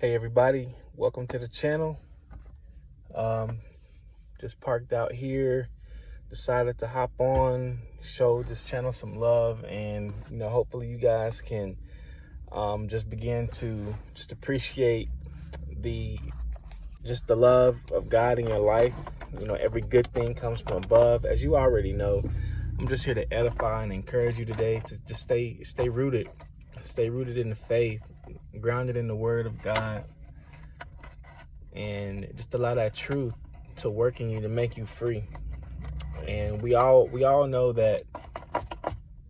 Hey everybody, welcome to the channel. Um, just parked out here, decided to hop on, show this channel some love, and you know, hopefully you guys can um, just begin to just appreciate the just the love of God in your life. You know, every good thing comes from above, as you already know. I'm just here to edify and encourage you today to just stay stay rooted, stay rooted in the faith, grounded in the word of God and just allow that truth to work in you to make you free. And we all we all know that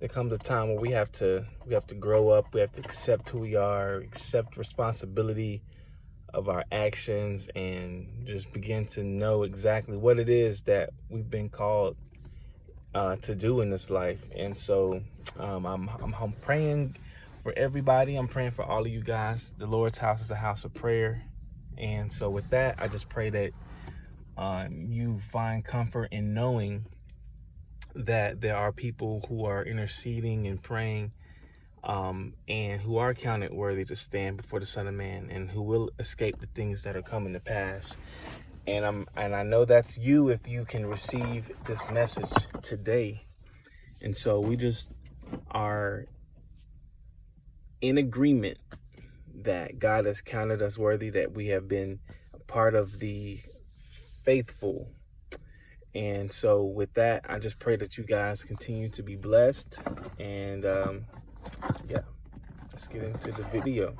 there comes a time where we have to we have to grow up, we have to accept who we are, accept responsibility of our actions and just begin to know exactly what it is that we've been called uh, to do in this life. And so um, I'm, I'm, I'm praying for everybody. I'm praying for all of you guys. The Lord's house is a house of prayer. And so with that, I just pray that um, you find comfort in knowing that there are people who are interceding and praying um, and who are counted worthy to stand before the Son of Man and who will escape the things that are coming to pass. And I'm and I know that's you if you can receive this message today. And so we just are in agreement that God has counted us worthy, that we have been part of the faithful. And so with that, I just pray that you guys continue to be blessed. And um, yeah, let's get into the video.